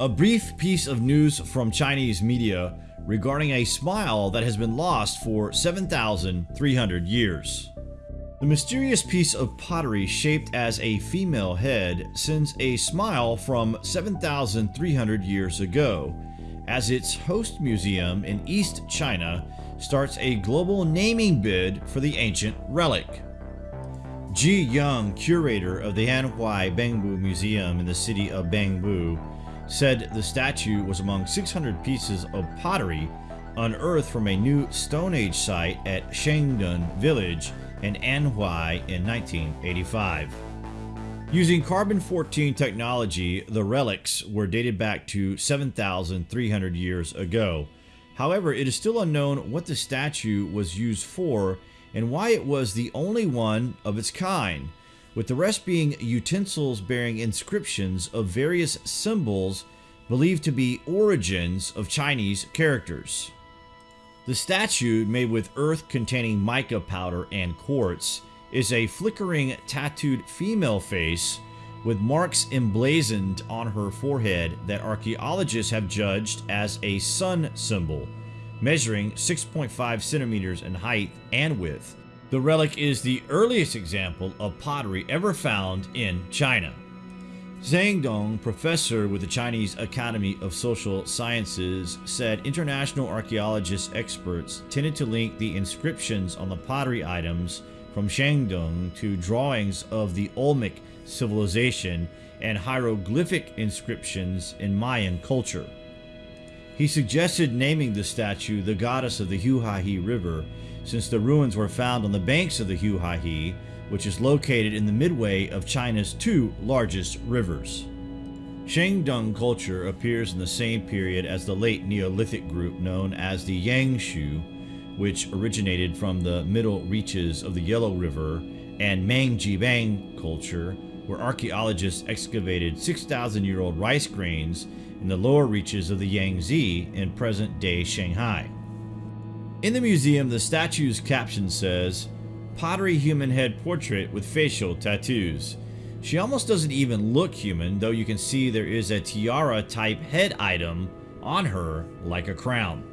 A brief piece of news from Chinese media regarding a smile that has been lost for 7,300 years. The mysterious piece of pottery shaped as a female head sends a smile from 7,300 years ago, as its host museum in East China starts a global naming bid for the ancient relic. Ji Young, curator of the Anhui Bengbu Museum in the city of Bengbu, said the statue was among 600 pieces of pottery unearthed from a new Stone Age site at Shengdun Village in Anhui in 1985. Using carbon-14 technology, the relics were dated back to 7,300 years ago. However, it is still unknown what the statue was used for and why it was the only one of its kind, with the rest being utensils bearing inscriptions of various symbols believed to be origins of Chinese characters. The statue, made with earth containing mica powder and quartz, is a flickering tattooed female face with marks emblazoned on her forehead that archaeologists have judged as a sun symbol, measuring 6.5 centimeters in height and width. The relic is the earliest example of pottery ever found in China. Zhang Dong, professor with the Chinese Academy of Social Sciences, said international archaeologist experts tended to link the inscriptions on the pottery items from Shangdong to drawings of the Olmec civilization and hieroglyphic inscriptions in Mayan culture. He suggested naming the statue the goddess of the Huaihe River, since the ruins were found on the banks of the Huaihe, which is located in the midway of China's two largest rivers. Shangdong culture appears in the same period as the late Neolithic group known as the Yangshao, which originated from the middle reaches of the Yellow River, and Majiabang culture, where archaeologists excavated 6,000 year old rice grains in the lower reaches of the Yangtze in present-day Shanghai. In the museum, the statue's caption says, Pottery human head portrait with facial tattoos. She almost doesn't even look human, though you can see there is a tiara type head item on her like a crown.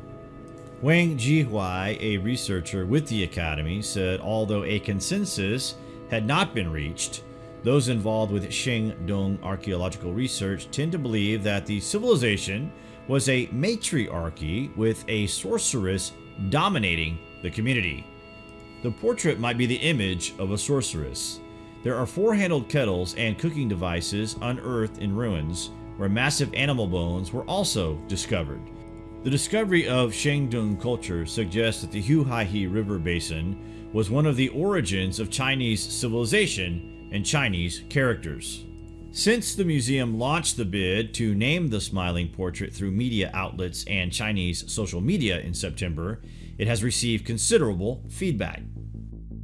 Wang Jihui, a researcher with the Academy, said although a consensus had not been reached, those involved with Shangdong archaeological research tend to believe that the civilization was a matriarchy with a sorceress dominating the community. The portrait might be the image of a sorceress. There are four-handled kettles and cooking devices unearthed in ruins, where massive animal bones were also discovered. The discovery of Shangdong culture suggests that the Huaihe River Basin was one of the origins of Chinese civilization and Chinese characters. Since the museum launched the bid to name the smiling portrait through media outlets and Chinese social media in September, it has received considerable feedback.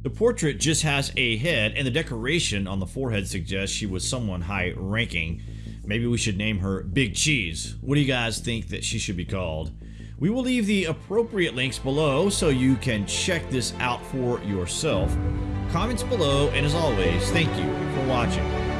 The portrait just has a head and the decoration on the forehead suggests she was someone high ranking. Maybe we should name her Big Cheese. What do you guys think that she should be called? We will leave the appropriate links below so you can check this out for yourself. Comments below, and as always, thank you for watching.